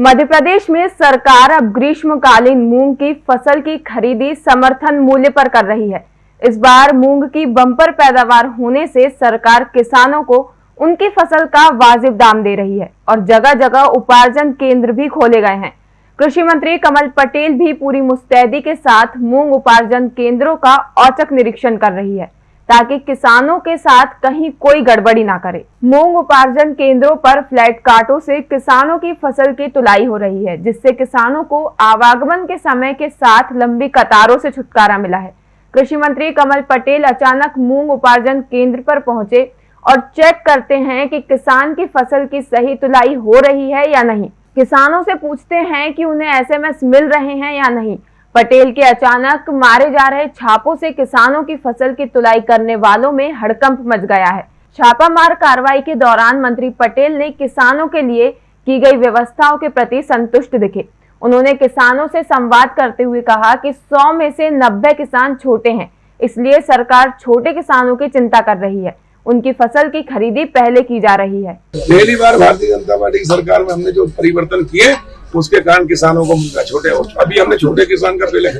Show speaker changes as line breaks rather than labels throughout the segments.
मध्य प्रदेश में सरकार अब ग्रीष्मकालीन मूंग की फ़सल की खरीदी समर्थन मूल्य पर कर रही है। इस बार मूंग की बम्पर पैदावार होने से सरकार किसानों को उनकी फ़सल का वाजिब दाम दे रही है और जगह जगह उपार्जन केंद्र भी खोले गए हैं। कृषि मंत्री कमल पटेल भी पूरी मुस्तैदी के साथ मूंग उपार्जन केंद्रों का औचक निरीक्षण कर रही है। ताकि किसानों के साथ कहीं कोई गड़बड़ी ना करे। मूंग उपार्जन केंद्रों पर फ्लैट काटों से किसानों की फ़सल की तुलाई हो रही है, जिससे किसानों को आवागमन के समय के साथ लंबी कतारों से छुटकारा मिला है। कृषि मंत्री कमल पटेल अचानक मूंग उपार्जन केंद्र पर पहुँचे और चेक करते हैं कि किसान की फ़सल की सही तुलाई हो रही है या नहीं। किसानों से पूछते हैं कि उन्हें एसएमएस मिल रहे हैं या नहीं। पटेल के अचानक मारे जा रहे छापों से किसानों की फ़सल की तुलाई करने वालों में हड़कंप मच गया है। छापामार कार्रवाई के दौरान मंत्री पटेल ने किसानों के लिए की गई व्यवस्थाओं के प्रति संतुष्ट दिखे। उन्होंने किसानों से संवाद करते हुए कहा कि 100 में से 90 किसान छोटे हैं, इसलिए सरकार छोटे किसानों की चिंता कर रही है। उनकी फ़सल की खरीदी पहले की जा रही है।
पहली बार भारतीय जनता पार्टी की सरकार में हमने जो परिवर्तन किए उसके कारण किसानों को मिलता छोटे अभी हमने छोटे किसान का पहले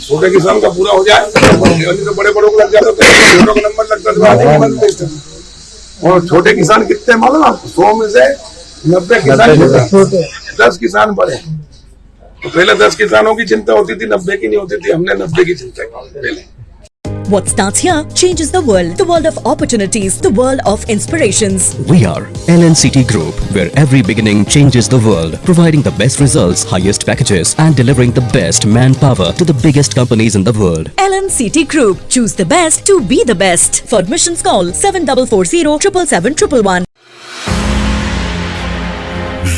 छोटे किसान का पूरा हो जाए तो बड़े बड़ों को लग जाता तो छोटों का नंबर लगता तो थे। और छोटे किसान कितने मालूम आपको सौ में से नब्बे किसान दस किसान बड़े। तो पहले दस किसानों की चिंता होती थी नब्बे की नहीं होती थी हमने नब्बे की चिंता की पहले।
What starts here changes the world. The world of opportunities, the world of inspirations.
We are LNCT Group, where every beginning changes the world, providing the best results, highest packages, and delivering the best manpower to the biggest companies in the world.
LNCT Group. Choose the best to be the best. For admissions call 7440 777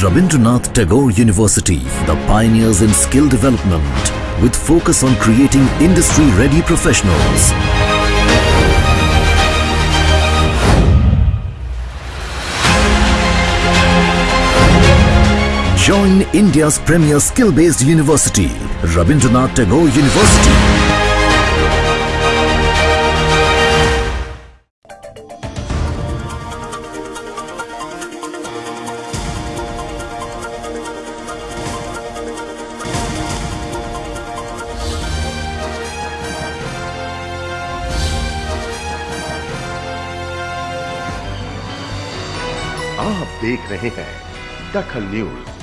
Rabindranath Tagore University, the pioneers in skill development, with focus on creating industry-ready professionals. Join India's premier skill-based university, Rabindranath Tagore University.
आप देख रहे हैं दखल news.